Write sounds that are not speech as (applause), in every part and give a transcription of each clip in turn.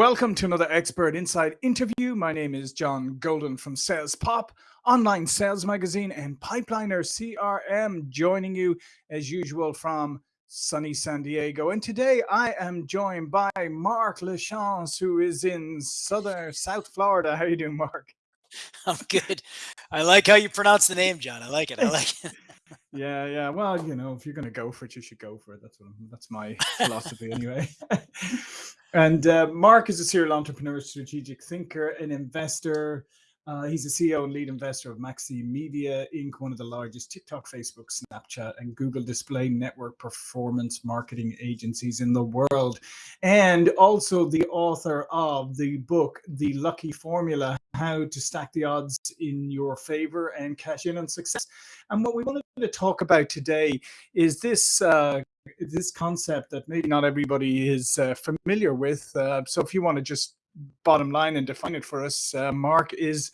welcome to another Expert Insight interview. My name is John Golden from Sales Pop, online sales magazine, and Pipeliner CRM, joining you as usual from sunny San Diego. And today I am joined by Mark Lachance, who is in southern South Florida. How are you doing, Mark? (laughs) I'm good. I like how you pronounce the name, John. I like it. I like it. (laughs) yeah, yeah. Well, you know, if you're going to go for it, you should go for it. That's what that's my philosophy anyway. (laughs) and uh, Mark is a serial entrepreneur, strategic thinker, an investor, uh, he's a CEO and lead investor of Maxi Media Inc., one of the largest TikTok, Facebook, Snapchat, and Google Display Network performance marketing agencies in the world. And also the author of the book, The Lucky Formula How to Stack the Odds in Your Favor and Cash In on Success. And what we wanted to talk about today is this. Uh, this concept that maybe not everybody is uh, familiar with. Uh, so if you want to just bottom line and define it for us, uh, Mark, is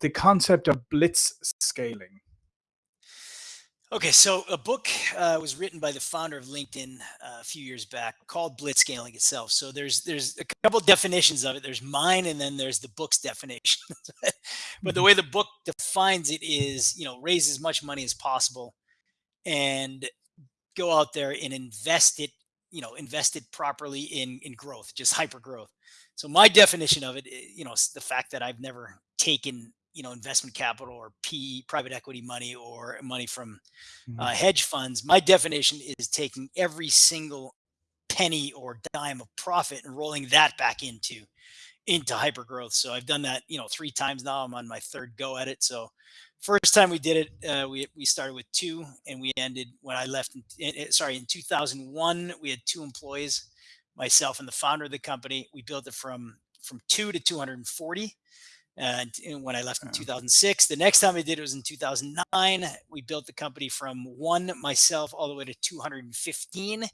the concept of blitz scaling. Okay, so a book uh, was written by the founder of LinkedIn uh, a few years back called Blitzscaling itself. So there's there's a couple definitions of it. There's mine, and then there's the book's (laughs) definition. but the mm-hmm. way the book defines it is, you know, raise as much money as possible, and go out there and invest it, you know, invest it properly in in growth, just hyper growth. So my definition of it, eh, you know, the fact that I've never taken, you know, investment capital or P private equity money or money from mm-hmm. uh, hedge funds. My definition is taking every single penny or dime of profit and rolling that back into into hyper growth. So I've done that, you know, three times now. I'm on my third go at it. So first time we did it, uh, we we started with two, and we ended when I left. In, in, sorry, in 2001, we had two employees myself and the founder of the company. We built it from from two to 240. And when I left in 2006, the next time I did it was in 2009. We built the company from one myself all the way to 215 uh,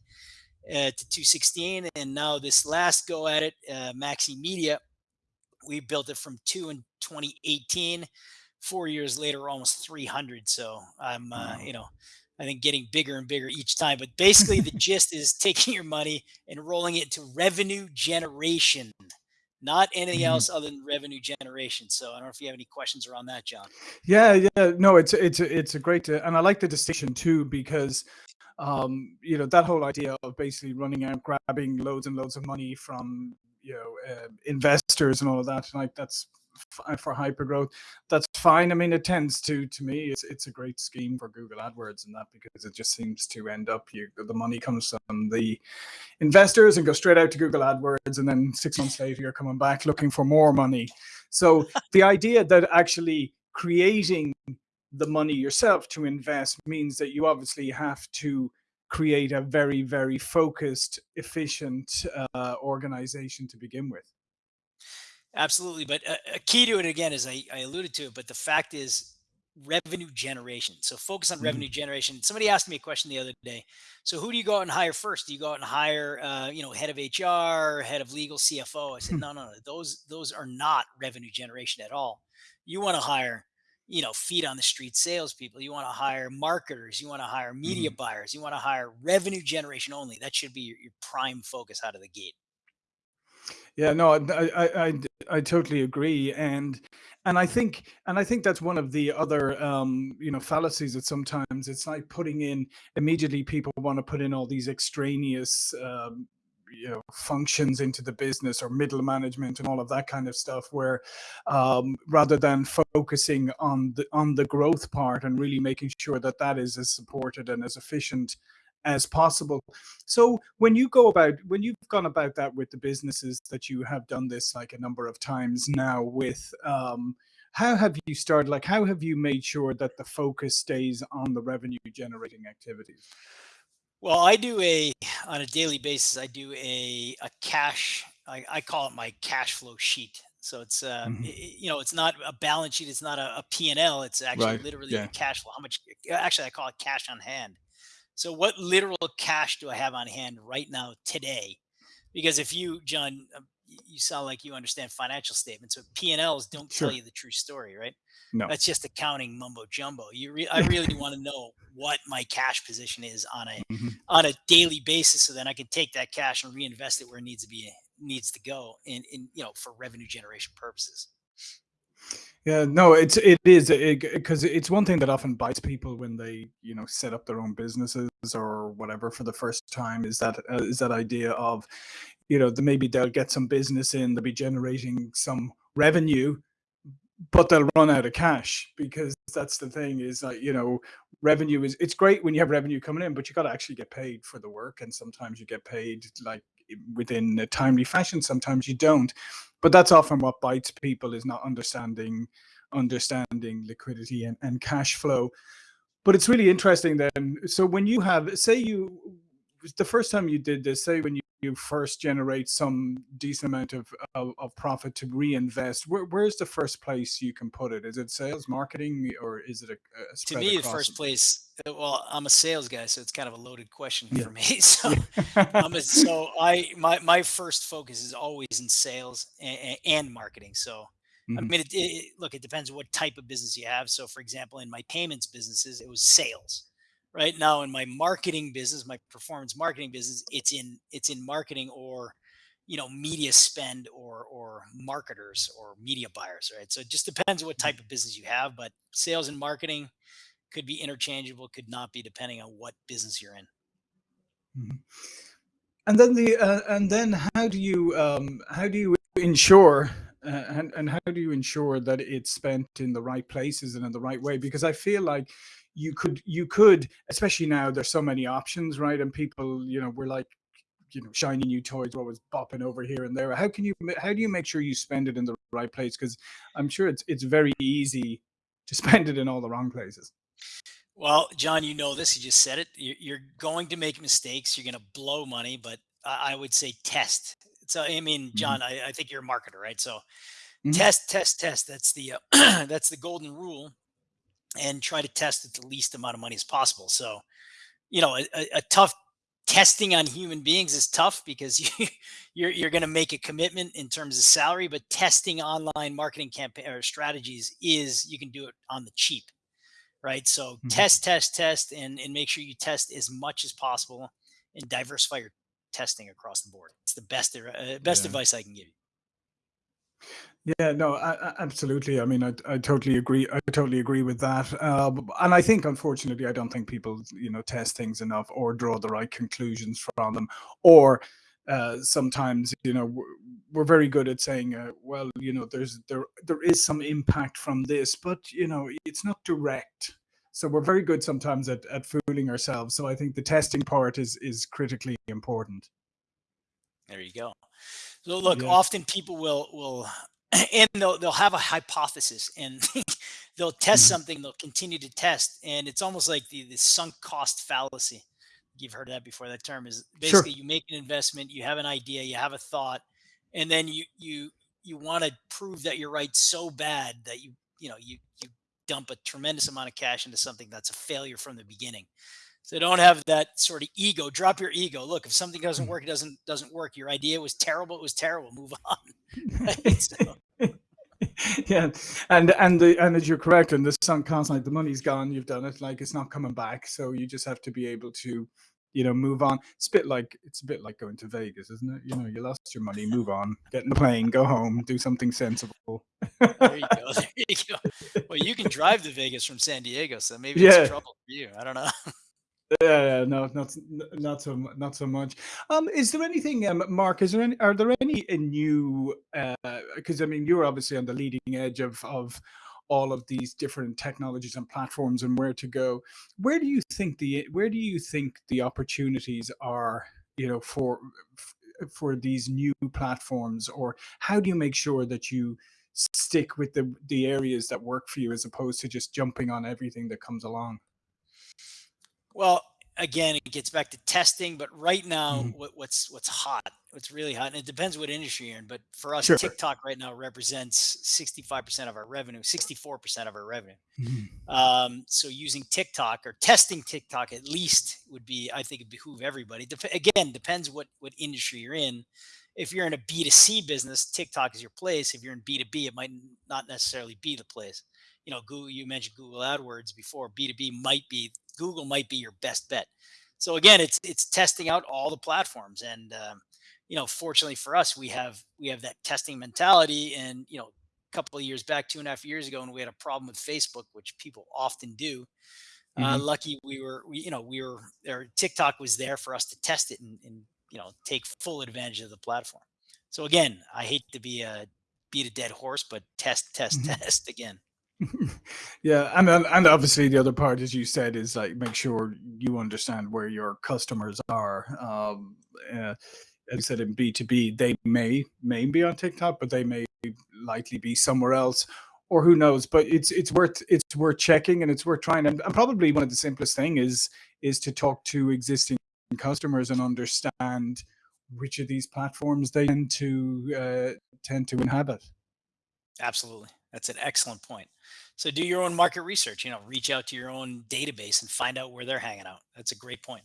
to 216. And now this last go at it, uh, Maxi Media, we built it from two in 2018. Four years later, almost 300. So I'm, uh, you know, I think getting bigger and bigger each time. But basically, the (laughs) gist is taking your money and rolling it into revenue generation, not anything mm-hmm. else other than revenue generation. So I don't know if you have any questions around that, John. Yeah, yeah, no, it's it's it's a great, uh, and I like the distinction too because um, you know that whole idea of basically running out, grabbing loads and loads of money from you know uh, investors and all of that, like that's for hypergrowth, that's fine. I mean it tends to to me it's it's a great scheme for google adwords and that because it just seems to end up you the money comes from the investors and go straight out to google adwords and then six months later you're coming back looking for more money. So the idea that actually creating the money yourself to invest means that you obviously have to create a very very focused efficient uh, organization to begin with Absolutely. But a, a key to it again, is I, I alluded to it, but the fact is revenue generation. So focus on mm-hmm. revenue generation. Somebody asked me a question the other day. So who do you go out and hire first? Do you go out and hire, uh, you know, head of HR, head of legal, CFO? I said, hmm. no, no, no. Those those are not revenue generation at all. You want to hire, you know, feet on the street salespeople. You want to hire marketers. You want to hire media mm-hmm. buyers. You want to hire revenue generation only. That should be your, your prime focus out of the gate. Yeah, no, I, I, I, I totally agree, and and I think and I think that's one of the other um, you know fallacies that sometimes it's like putting in immediately people want to put in all these extraneous um, you know functions into the business or middle management and all of that kind of stuff where um, rather than focusing on the on the growth part and really making sure that that is as supported and as efficient as possible. So when you go about when you've gone about that with the businesses that you have done this like a number of times now with um, how have you started like how have you made sure that the focus stays on the revenue generating activities? Well, I do a on a daily basis. I do a a cash. I, I call it my cash flow sheet. So it's uh, mm-hmm. it, you know it's not a balance sheet. It's not a, a P and L. It's actually right. literally yeah. a cash flow. How much? Actually, I call it cash on hand. So what literal cash do I have on hand right now today? Because if you, John, um, you sound like you understand financial statements, but P and Ls don't sure. tell you the true story, right? No, that's just accounting mumbo jumbo. You, re- I really (laughs) want to know what my cash position is on a mm-hmm. on a daily basis, so then I can take that cash and reinvest it where it needs to be needs to go in in you know for revenue generation purposes. Yeah, no, it's it is because it's one thing that often bites people when they you know set up their own businesses or whatever for the first time is that uh, is that idea of you know the, maybe they'll get some business in they'll be generating some revenue but they'll run out of cash because that's the thing is like you know revenue is it's great when you have revenue coming in but you got to actually get paid for the work and sometimes you get paid like within a timely fashion sometimes you don't. But that's often what bites people is not understanding understanding liquidity and, and cash flow. But it's really interesting then so when you have say you the first time you did this say when you you first generate some decent amount of, of, of profit to reinvest, where, where's the first place you can put it? Is it sales, marketing, or is it a, a to me? The first place. Uh, well, I'm a sales guy, so it's kind of a loaded question yeah. for me. (laughs) So, a, so I my my first focus is always in sales and, and marketing. So. Mm-hmm. I mean, it, it, look, it depends what type of business you have. So, for example, in my payments businesses, it was sales right now in my marketing business my performance marketing business it's in it's in marketing or you know media spend or or marketers or media buyers right? So it just depends what type of business you have but sales and marketing could be interchangeable could not be depending on what business you're in. Mm-hmm. and then the uh, and then how do you um how do you ensure uh, and and how do you ensure that it's spent in the right places and in the right way? Because i feel like you could you could especially now there's so many options right and people you know we're like you know shiny new toys always bopping over here and there how can you how do you make sure you spend it in the right place because i'm sure it's it's very easy to (laughs) spend it in all the wrong places well john you know this you just said it you're going to make mistakes you're going to blow money but i would say test so i mean mm-hmm. john mm-hmm. I, I, think you're a marketer right so mm-hmm. test test test that's the uh, (clears throat) that's the golden rule and try to test at the least amount of money as possible. So, you know, a, a tough testing on human beings is tough because (laughs) you, you're you're going to make a commitment in terms of salary, but testing online marketing campaign or strategies is you can do it on the cheap, right? So mm-hmm. test, test, test, and and make sure you test as much as possible and diversify your testing across the board. It's the best uh, best yeah. advice I can give you. Yeah, no, I, absolutely. I mean, I, I totally agree. I totally agree with that. Uh, and I think, unfortunately, I don't think people, you know, test things enough or draw the right conclusions from them. Or uh, sometimes, you know, we're, we're very good at saying, uh, well, you know, there's there there is some impact from this, but you know, it's not direct. So we're very good sometimes at, at fooling ourselves. So I think the testing part is is critically important. There you go. So look, yeah. often people will will and they'll they'll have a hypothesis and (laughs) they'll test mm-hmm. something they'll continue to test and it's almost like the, the sunk cost fallacy you've heard that before that term is basically sure. you make an investment you have an idea you have a thought and then you you you want to prove that you're right so bad that you you know you you dump a tremendous amount of cash into something that's a failure from the beginning so don't have that sort of ego. Drop your ego. Look, if something doesn't mm. work, it doesn't doesn't work. Your idea was terrible. It was terrible. Move (laughs) on. (laughs) so. (laughs) yeah, and and the and as you're correct, and the sunk cost, like the money's gone. You've done it. Like it's not coming back. So you just have to be able to, you know, move on. It's a bit like it's a bit like going to Vegas, isn't it? You know, you lost your money. Move on. Get in the plane. Go home. Do something sensible. there you go. (laughs) There you go. Well, you can drive to Vegas from San Diego, so maybe yeah. it's trouble for you. I don't know. Yeah, no, not not so not so much. Um, is there anything, um, Mark? Is there any? Are there any uh, new? Because uh, I mean, you're obviously on the leading edge of of all of these different technologies and platforms and where to go. Where do you think the where do you think the opportunities are? You know, for for these new platforms, or how do you make sure that you stick with the the areas that work for you as opposed to just jumping on everything that comes along? Well, again, it gets back to testing, but right now, mm-hmm. what, what's what's hot, what's really hot, and it depends what industry you're in. But for us, sure. TikTok right now represents 65% of our revenue, 64% of our revenue. Mm-hmm. Um, so using TikTok or testing TikTok at least would be, I think, it behoove everybody. Dep- again, depends what what industry you're in. If you're in a B2C business, TikTok is your place. If you're in B2B, it might not necessarily be the place you know, Google, you mentioned Google AdWords before. B2B might be Google might be your best bet. So again, it's it's testing out all the platforms, and um, you know, fortunately for us, we have we have that testing mentality. And you know, a couple of years back, two and a half years ago, and we had a problem with Facebook, which people often do. Uh, hmm lucky we were, we, you know, we were there. TikTok was there for us to test it and, and you know take full advantage of the platform. So again, I hate to be a beat a dead horse, but test, test, hmm test again. (laughs) Yeah, and and obviously the other part, as you said, is like make sure you understand where your customers are. Um, uh, as you said in B two B, they may may be on TikTok, but they may likely be somewhere else, or who knows. But it's it's worth it's worth checking and it's worth trying. And, and probably one of the simplest thing is is to talk to existing customers and understand which of these platforms they tend to uh, tend to inhabit. Absolutely. That's an excellent point. So do your own market research, you know, reach out to your own database and find out where they're hanging out. That's a great point.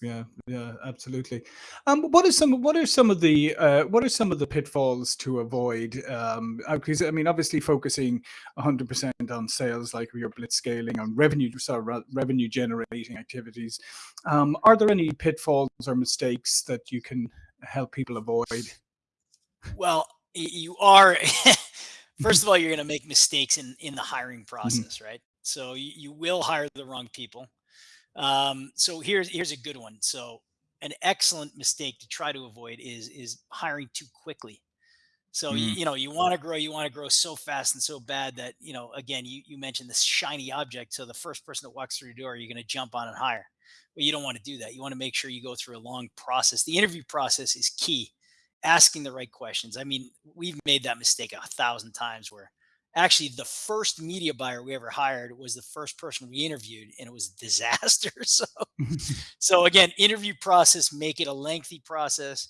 Yeah, yeah, absolutely. Um, what are some what are some of the uh, what are some of the pitfalls to avoid? Um, uh, because I mean, obviously, focusing 100% on sales, like your blitz scaling on revenue, sorry, revenue generating activities. Um, are there any pitfalls or mistakes that you can help people avoid? Well, you are (laughs) first of all, you're going to make mistakes in in the hiring Mhm, process, right? So you, you will hire the wrong people. Um, so here's here's a good one. So an excellent mistake to try to avoid is is hiring too quickly. So you, mhm, you know you want to grow, you want to grow so fast and so bad that you know again you you mentioned this shiny object. So the first person that walks through the door, you're going to jump on and hire. But you don't want to do that. You want to make sure you go through a long process. The interview process is key. Asking the right questions. I mean, we've made that mistake a thousand times where actually the first media buyer we ever hired was the first person we interviewed and it was a (laughs) disaster. So (laughs) so again, interview process, make it a lengthy process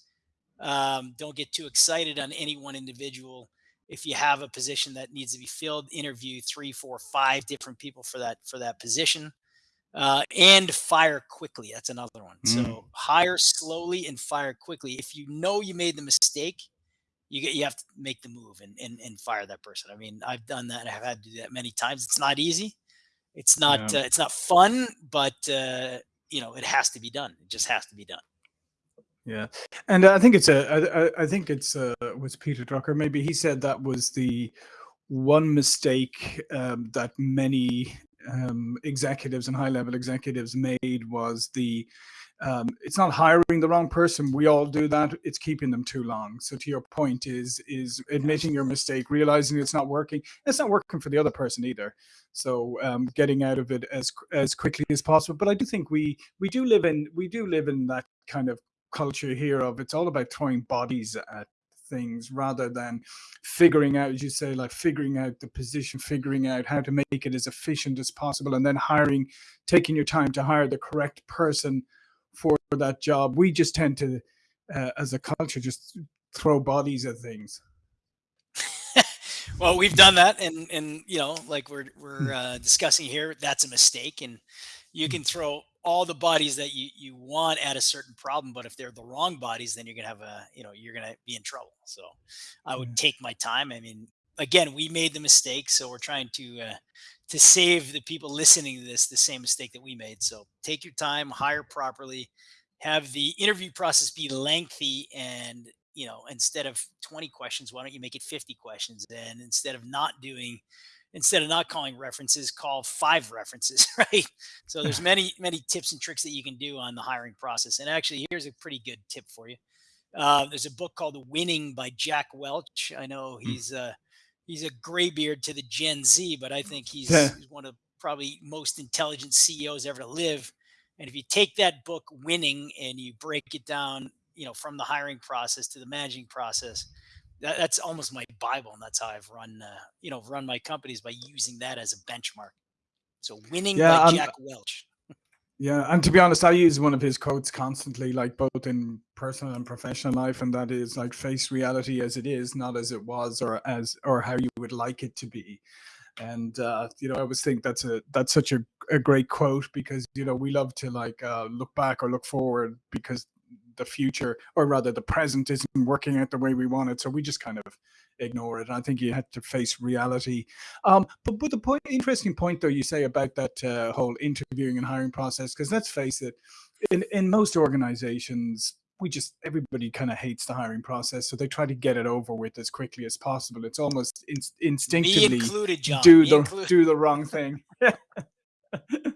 um, don't get too excited on any one individual. If you have a position that needs to be filled, interview three, four, five different people for that for that position, uh, and fire quickly. That's another one. mhm. So hire slowly and fire quickly. If you know you made the mistake, you get you have to make the move and and, and fire that person. I mean, I've done that. I've had to do that many times. It's not easy. It's not Yeah. uh, it's not fun, but uh, you know it has to be done. It just has to be done. Yeah, and I think it's a. I, I I think it's uh was Peter Drucker. Maybe he said that was the one mistake um, that many um, executives and high level executives made was the. Um, it's not hiring the wrong person. We all do that. It's keeping them too long. So to your point is is admitting your mistake, realizing it's not working. It's not working for the other person either. So um, getting out of it as as quickly as possible. But I do think we we do live in we do live in that kind of culture here of it's all about throwing bodies at things rather than figuring out, as you say, like figuring out the position, figuring out how to make it as efficient as possible, and then hiring, taking your time to hire the correct person for that job. We just tend to, uh, as a culture, just throw bodies at things. (laughs) well, we've done that, and and you know, like we're we're Hmm, uh, discussing here, that's a mistake, and you hmm, can throw all the bodies that you you want at a certain problem, but if they're the wrong bodies, then you're gonna have a you know you're gonna be in trouble. So I would take my time. I mean, again, we made the mistake, so we're trying to uh, to save the people listening to this the same mistake that we made. So take your time, hire properly, have the interview process be lengthy and you know instead of 20 questions why don't you make it 50 questions and instead of not doing instead of not calling references call five references (laughs) right? So there's (laughs) many many tips and tricks that you can do on the hiring process and actually here's a pretty good tip for you. Uh, there's a book called winning by jack welch. I know hmm. he's uh he's a graybeard to the gen z but i think (laughs) he's, he's one of probably most intelligent ceos ever to live and if you take that book winning and you break it down you know from the hiring process to the managing process that, that's almost my bible and that's how i've run uh, you know run my companies by using that as a benchmark so winning by yeah. I'm jack welch Yeah, and to be honest, I use one of his quotes constantly, like both in personal and professional life, and that is like face reality as it is, not as it was or as or how you would like it to be. And uh, you know, I always think that's a that's such a, a great quote because you know we love to like uh, look back or look forward because the future or rather the present isn't working out the way we want it, so we just kind of ignore it. And I think you had to face reality um, but but the point, interesting point though, you say about that uh, whole interviewing and hiring process, because let's face it, in in most organizations, we just everybody kind of hates the hiring process, so they try to get it over with as quickly as possible. It's almost in, instinctively included, do Me the included. do the wrong thing. (laughs) (laughs)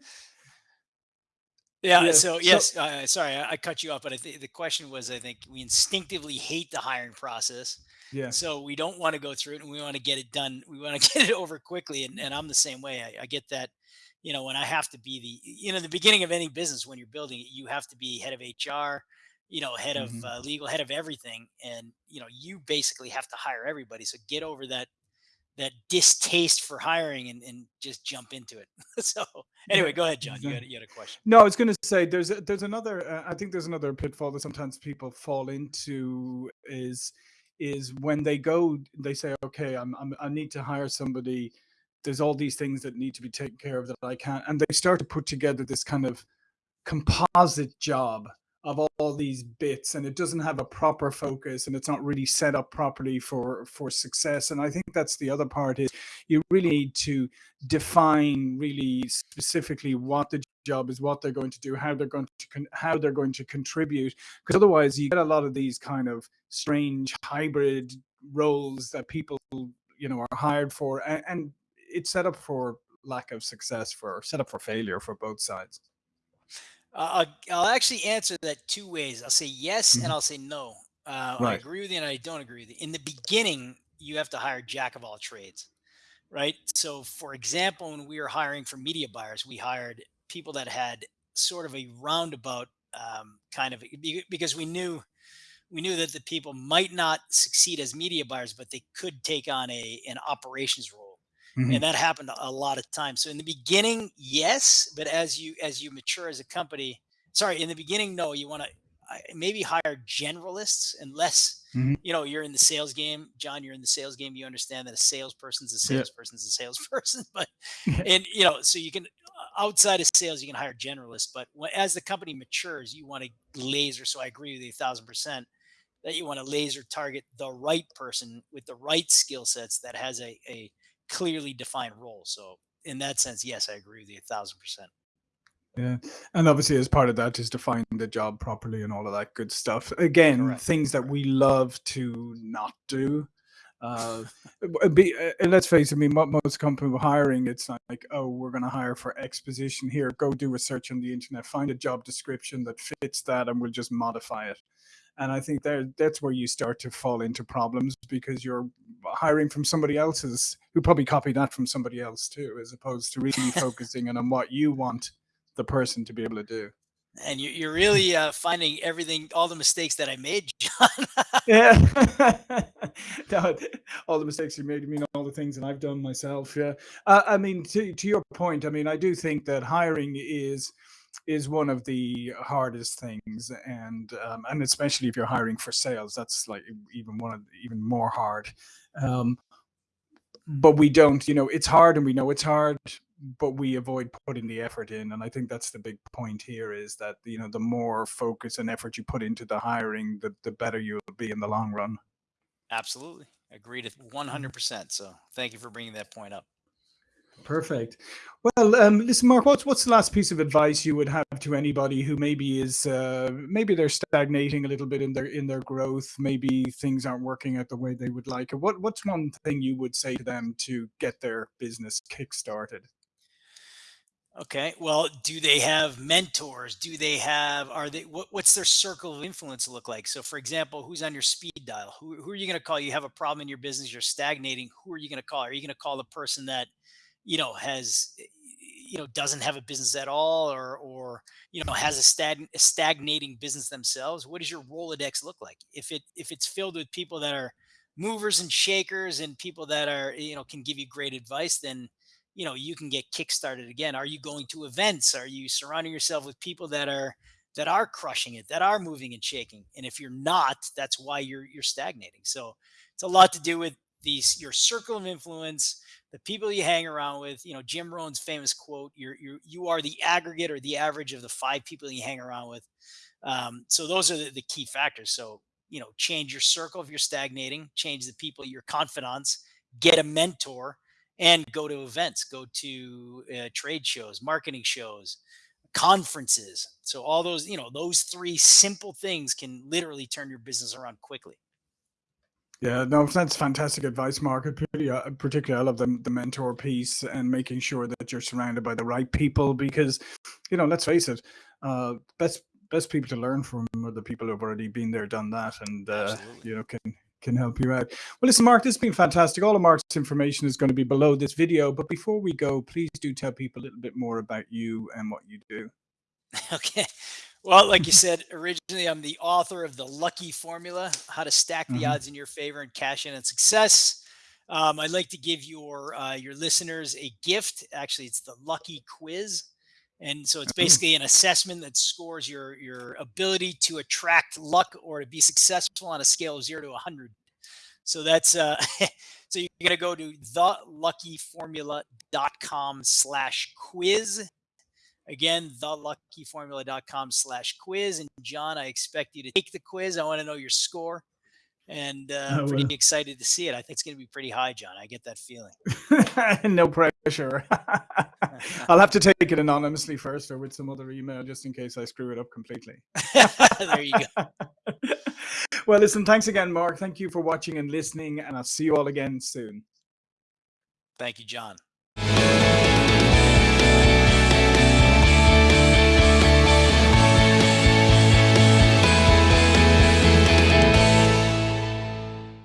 Yeah. yeah. So So yes, uh, sorry, I, I cut you off, but I think the question was, I think we instinctively hate the hiring process, Yeah. so we don't want to go through it, and we want to get it done. We want to (laughs) get it over quickly, and, and I'm the same way. I, I get that. You know, when I have to be the, you know, the beginning of any business when you're building it, you have to be head of HR, you know, head of hmm uh, legal, head of everything, and you know, you basically have to hire everybody. So get over that that distaste for hiring and, and just jump into it. (laughs) so anyway, go ahead, John. You had you had a question. No, I was going to say there's a, there's another. Uh, I think there's another pitfall that sometimes people fall into is is when they go, they say, okay, I'm, I'm I need to hire somebody. There's all these things that need to be taken care of that I can't, and they start to put together this kind of composite job of all, these bits and it doesn't have a proper focus and it's not really set up properly for for success. And i think that's the other part is you really need to define really specifically what the job is what they're going to do how they're going to how they're going to contribute because otherwise you get a lot of these kind of strange hybrid roles that people you know are hired for and, and it's set up for lack of success for set up for failure for both sides Uh, I'll, I'll actually answer that two ways. I'll say yes and Mhm. I'll say no. Uh, I agree with you and I don't agree with you. In the beginning, you have to hire jack of all trades, right? So, for example, when we were hiring for media buyers, we hired people that had sort of a roundabout um, kind of because we knew we knew that the people might not succeed as media buyers, but they could take on a an operations role, and Mhm. that happened a lot of times. So in the beginning, yes, but as you as you mature as a company, sorry, in the beginning, no, you want to maybe hire generalists unless Mhm. you know you're in the sales game. John, you're in the sales game. You understand that a salesperson's a Yeah. salesperson's a salesperson, (laughs) but (laughs) and you know so you can outside of sales you can hire generalists but as the company matures you want to laser so i agree with you a thousand percent that you want to laser target the right person with the right skill sets that has a, a clearly defined role. So in that sense, yes, I agree with you a thousand percent. Yeah. And obviously, as part of that is defining the job properly and all of that good stuff. Again, Correct. things that we love to not do. Uh, be, uh, let's face it, I mean, most companies are hiring, it's like, oh, we're going to hire for exposition here. Go do a search on the internet, find a job description that fits that, and we'll just modify it. And I think there that's where you start to fall into problems because you're hiring from somebody else's who probably copied that from somebody else too, as opposed to really (laughs) focusing on, on what you want the person to be able to do. and you, you're really uh, finding everything, all the mistakes that I made, (laughs) John. Yeah. (laughs) No, all the mistakes you made, I mean, all the things that I've done myself. Yeah. Uh, I mean, to, to your point, I mean, I do think that hiring is is one of the hardest things, and um, and especially if you're hiring for sales, that's like even one of even more hard. Um, but we don't, you know, it's hard, and we know it's hard, but we avoid putting the effort in, and I think that's the big point here is that you know the more focus and effort you put into the hiring, the the better you'll be in the long run. Absolutely. Agreed 100%. So thank you for bringing that point up. Perfect. Well, um, listen, Mark, what's what's the last piece of advice you would have to anybody who maybe is uh, maybe they're stagnating a little bit in their in their growth, maybe things aren't working out the way they would like. What what's one thing you would say to them to get their business kick started? Okay. Well, do they have mentors? Do they have, are they, what, what's their circle of influence look like? So, for example, who's on your speed dial? Who, who are you going to call? You have a problem in your business, you're stagnating. Who are you going to call? Are you going to call the person that, you know, has, eh, you know, doesn't have a business at all or, or, you know, has a, stag, a stagnating business themselves? What does your Rolodex look like? If it, if it's filled with people that are movers and shakers and people that are, you know, can give you great advice, then, you know you can get kickstarted again are you going to events are you surrounding yourself with people that are that are crushing it that are moving and shaking and if you're not that's why you're you're stagnating so it's a lot to do with these your circle of influence the people you hang around with you know jim rohn's famous quote you're, you're you are the aggregate or the average of the five people you hang around with um, so those are the, the key factors so you know change your circle if you're stagnating change the people your confidants get a mentor and go to events, go to uh, trade shows, marketing shows, conferences. So all those, you know, those three simple things can literally turn your business around quickly. Yeah, no, that's fantastic advice, Mark. Uh, particularly, I love the, the mentor piece and making sure that you're surrounded by the right people because, you know, let's face it, uh, best best people to learn from are the people who've already been there, done that, and uh, you know can can help you out. Well, listen, Mark, this has been fantastic. All of Mark's information is going to be below this video. But before we go, please do tell people a little bit more about you and what you do. (laughs) Okay. Well, like you (laughs) said, originally I'm the author of the Lucky Formula, how to stack the mm -hmm. odds in your favor and cash in on success. Um, I'd like to give your uh, your listeners a gift. Actually, it's the Lucky Quiz. And so it's basically an assessment that scores your your ability to attract luck or to be successful on a scale of zero to 100. So that's uh, (laughs) so you're gonna go to theluckyformula.com slash quiz. Again, theluckyformula.com slash quiz. And John, I expect you to take the quiz. I want to know your score and uh, oh, pretty excited to see it. I think it's going to be pretty high, John. I get that feeling. (laughs) no pressure. (laughs) I'll have to take it anonymously first or with some other email just in case I screw it up completely. (laughs) there you go. well, listen, thanks again, Mark. Thank you for watching and listening, and I'll see you all again soon. Thank you, John.